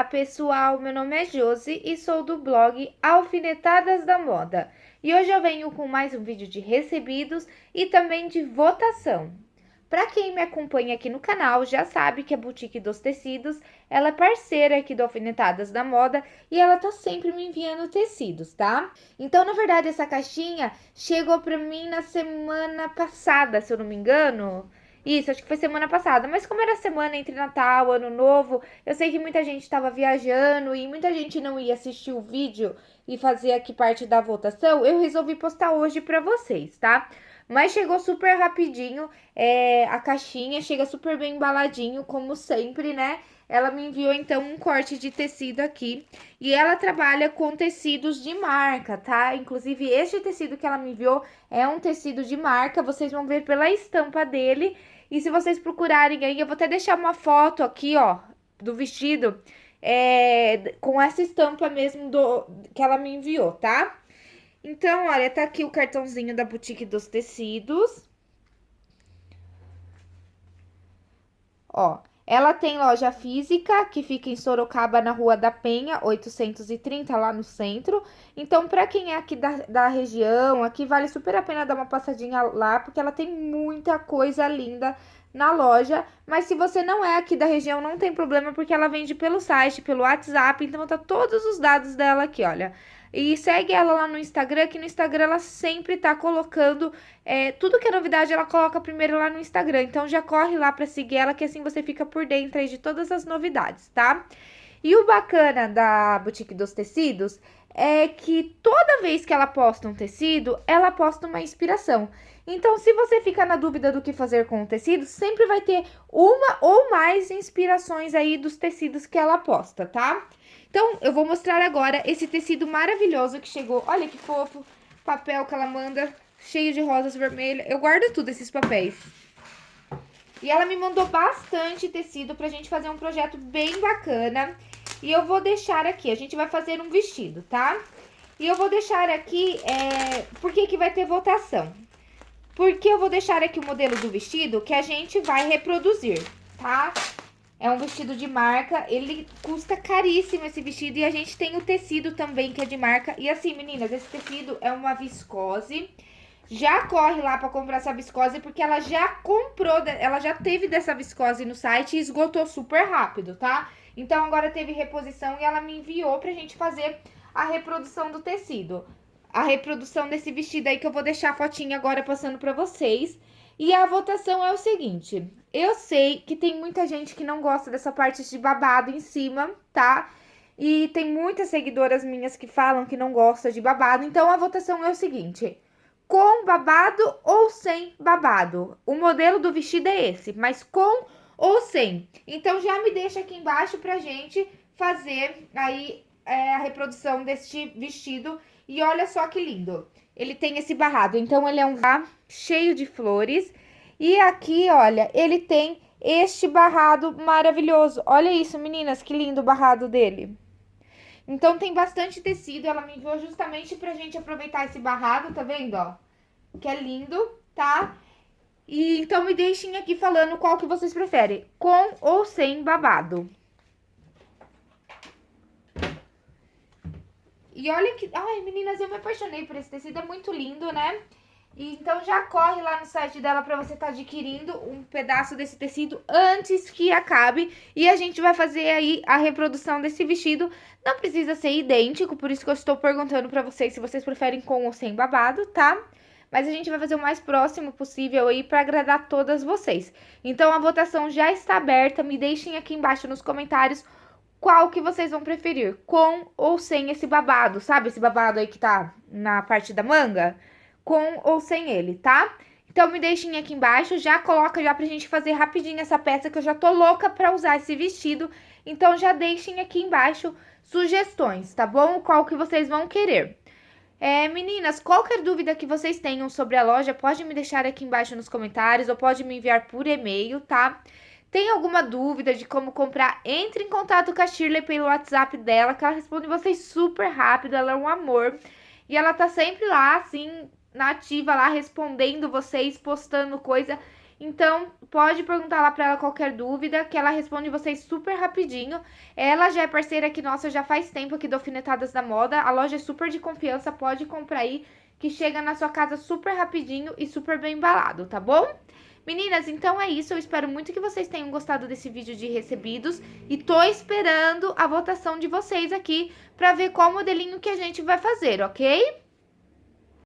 Olá pessoal, meu nome é Josi e sou do blog Alfinetadas da Moda. E hoje eu venho com mais um vídeo de recebidos e também de votação. Para quem me acompanha aqui no canal já sabe que a Boutique dos Tecidos, ela é parceira aqui do Alfinetadas da Moda e ela tá sempre me enviando tecidos, tá? Então, na verdade, essa caixinha chegou para mim na semana passada, se eu não me engano. Isso, acho que foi semana passada. Mas como era semana entre Natal, Ano Novo, eu sei que muita gente estava viajando e muita gente não ia assistir o vídeo e fazer aqui parte da votação. Eu resolvi postar hoje para vocês, tá? Mas chegou super rapidinho é, a caixinha, chega super bem embaladinho, como sempre, né? Ela me enviou, então, um corte de tecido aqui. E ela trabalha com tecidos de marca, tá? Inclusive, este tecido que ela me enviou é um tecido de marca. Vocês vão ver pela estampa dele. E se vocês procurarem aí, eu vou até deixar uma foto aqui, ó, do vestido. É, com essa estampa mesmo do, que ela me enviou, tá? Então, olha, tá aqui o cartãozinho da Boutique dos Tecidos. Ó, ela tem loja física, que fica em Sorocaba, na Rua da Penha, 830, lá no centro. Então, para quem é aqui da, da região, aqui vale super a pena dar uma passadinha lá, porque ela tem muita coisa linda na loja. Mas se você não é aqui da região, não tem problema, porque ela vende pelo site, pelo WhatsApp. Então, tá todos os dados dela aqui, olha. E segue ela lá no Instagram, que no Instagram ela sempre tá colocando é, tudo que é novidade, ela coloca primeiro lá no Instagram. Então já corre lá para seguir ela, que assim você fica por dentro aí de todas as novidades, tá? E o bacana da Boutique dos Tecidos é que toda vez que ela posta um tecido, ela posta uma inspiração. Então, se você ficar na dúvida do que fazer com o tecido, sempre vai ter uma ou mais inspirações aí dos tecidos que ela posta, tá? Então, eu vou mostrar agora esse tecido maravilhoso que chegou. Olha que fofo, papel que ela manda, cheio de rosas vermelhas. Eu guardo tudo esses papéis. E ela me mandou bastante tecido pra gente fazer um projeto bem bacana. E eu vou deixar aqui, a gente vai fazer um vestido, tá? E eu vou deixar aqui, é... por que que vai ter votação? Porque eu vou deixar aqui o modelo do vestido que a gente vai reproduzir, tá? É um vestido de marca, ele custa caríssimo esse vestido e a gente tem o tecido também que é de marca. E assim, meninas, esse tecido é uma viscose. Já corre lá para comprar essa viscose porque ela já comprou, ela já teve dessa viscose no site e esgotou super rápido, tá? Então agora teve reposição e ela me enviou pra gente fazer a reprodução do tecido. A reprodução desse vestido aí que eu vou deixar a fotinha agora passando pra vocês. E a votação é o seguinte, eu sei que tem muita gente que não gosta dessa parte de babado em cima, tá? E tem muitas seguidoras minhas que falam que não gosta de babado, então a votação é o seguinte, com babado ou sem babado? O modelo do vestido é esse, mas com ou sem? Então já me deixa aqui embaixo pra gente fazer aí é, a reprodução deste vestido. E olha só que lindo, ele tem esse barrado, então ele é um cheio de flores. E aqui, olha, ele tem este barrado maravilhoso. Olha isso, meninas, que lindo o barrado dele. Então, tem bastante tecido, ela me enviou justamente pra gente aproveitar esse barrado, tá vendo, ó? Que é lindo, tá? E então me deixem aqui falando qual que vocês preferem, com ou sem babado. E olha que... Ai, meninas, eu me apaixonei por esse tecido, é muito lindo, né? E, então já corre lá no site dela para você estar tá adquirindo um pedaço desse tecido antes que acabe. E a gente vai fazer aí a reprodução desse vestido. Não precisa ser idêntico, por isso que eu estou perguntando para vocês se vocês preferem com ou sem babado, tá? Mas a gente vai fazer o mais próximo possível aí para agradar todas vocês. Então a votação já está aberta, me deixem aqui embaixo nos comentários qual que vocês vão preferir, com ou sem esse babado, sabe? Esse babado aí que tá na parte da manga, com ou sem ele, tá? Então, me deixem aqui embaixo, já coloca já pra gente fazer rapidinho essa peça, que eu já tô louca pra usar esse vestido. Então, já deixem aqui embaixo sugestões, tá bom? Qual que vocês vão querer. É, meninas, qualquer dúvida que vocês tenham sobre a loja, pode me deixar aqui embaixo nos comentários ou pode me enviar por e-mail, tá? Tem alguma dúvida de como comprar? Entre em contato com a Shirley pelo WhatsApp dela, que ela responde vocês super rápido, ela é um amor. E ela tá sempre lá, assim, nativa lá, respondendo vocês, postando coisa. Então, pode perguntar lá para ela qualquer dúvida, que ela responde vocês super rapidinho. Ela já é parceira aqui nossa já faz tempo aqui do Alfinetadas da Moda. A loja é super de confiança, pode comprar aí, que chega na sua casa super rapidinho e super bem embalado, tá bom? Meninas, então é isso. Eu espero muito que vocês tenham gostado desse vídeo de recebidos e tô esperando a votação de vocês aqui para ver qual modelinho que a gente vai fazer, ok?